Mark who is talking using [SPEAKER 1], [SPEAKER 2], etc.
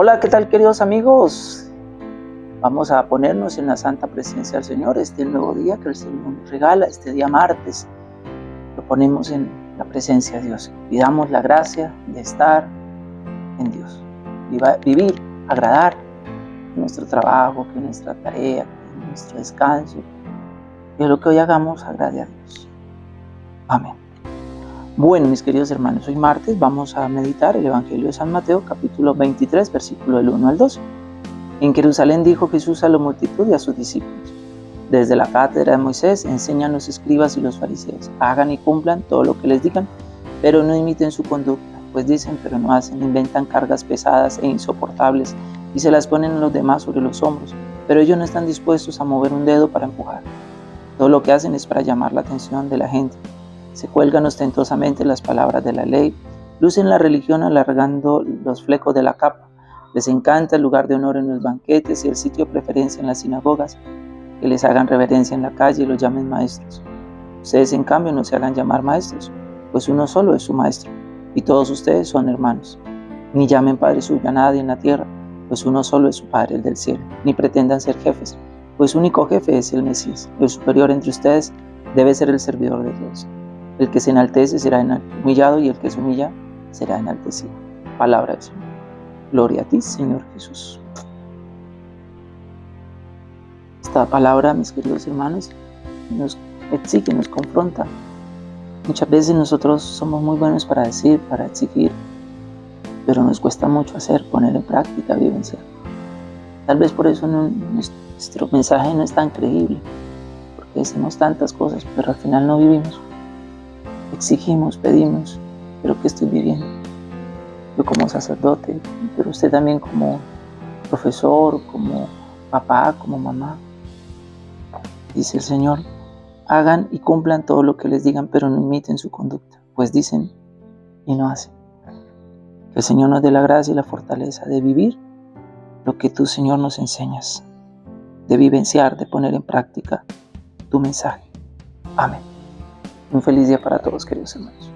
[SPEAKER 1] Hola, ¿qué tal queridos amigos? Vamos a ponernos en la santa presencia del Señor, este nuevo día que el Señor nos regala, este día martes. Lo ponemos en la presencia de Dios. Pidamos la gracia de estar en Dios. Vivir, agradar nuestro trabajo, que nuestra tarea, que nuestro descanso. Que lo que hoy hagamos agrade a Dios. Amén. Bueno, mis queridos hermanos, hoy martes vamos a meditar el Evangelio de San Mateo, capítulo 23, versículo del 1 al 2. En Jerusalén dijo Jesús a la multitud y a sus discípulos, desde la cátedra de Moisés enseñan los escribas y los fariseos, hagan y cumplan todo lo que les digan, pero no imiten su conducta, pues dicen pero no hacen, inventan cargas pesadas e insoportables y se las ponen a los demás sobre los hombros, pero ellos no están dispuestos a mover un dedo para empujar. Todo lo que hacen es para llamar la atención de la gente se cuelgan ostentosamente las palabras de la ley, lucen la religión alargando los flecos de la capa, les encanta el lugar de honor en los banquetes y el sitio de preferencia en las sinagogas, que les hagan reverencia en la calle y los llamen maestros. Ustedes en cambio no se hagan llamar maestros, pues uno solo es su maestro, y todos ustedes son hermanos. Ni llamen Padre suyo a nadie en la tierra, pues uno solo es su Padre, el del cielo. Ni pretendan ser jefes, pues único jefe es el Mesías. El superior entre ustedes debe ser el servidor de Dios. El que se enaltece será humillado y el que se humilla será enaltecido. Palabra del Señor. Gloria a ti, Señor Jesús. Esta palabra, mis queridos hermanos, nos exige, nos confronta. Muchas veces nosotros somos muy buenos para decir, para exigir, pero nos cuesta mucho hacer, poner en práctica, vivenciar. Tal vez por eso nuestro mensaje no es tan creíble, porque decimos tantas cosas, pero al final no vivimos exigimos, pedimos, pero ¿qué estoy viviendo? Yo como sacerdote, pero usted también como profesor, como papá, como mamá. Dice el Señor, hagan y cumplan todo lo que les digan, pero no imiten su conducta, pues dicen y no hacen. Que el Señor nos dé la gracia y la fortaleza de vivir lo que tú, Señor, nos enseñas, de vivenciar, de poner en práctica tu mensaje. Amén. Un feliz día para todos, queridos hermanos.